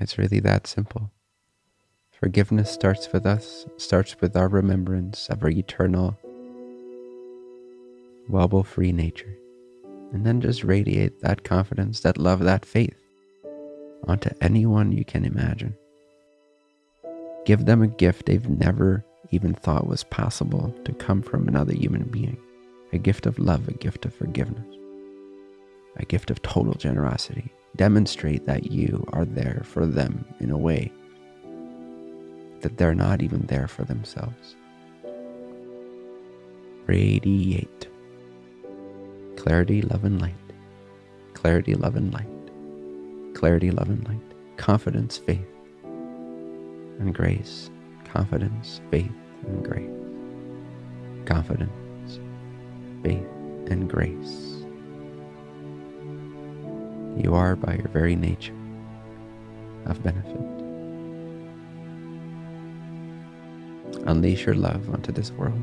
It's really that simple. Forgiveness starts with us, starts with our remembrance of our eternal, wobble free nature. And then just radiate that confidence, that love, that faith onto anyone you can imagine. Give them a gift they've never even thought was possible to come from another human being a gift of love, a gift of forgiveness, a gift of total generosity. Demonstrate that you are there for them in a way that they're not even there for themselves. Radiate clarity, love, and light. Clarity, love, and light. Clarity, love, and light. Confidence, faith, and grace. Confidence, faith, and grace. Confidence, faith, and grace. You are, by your very nature, of benefit. Unleash your love onto this world.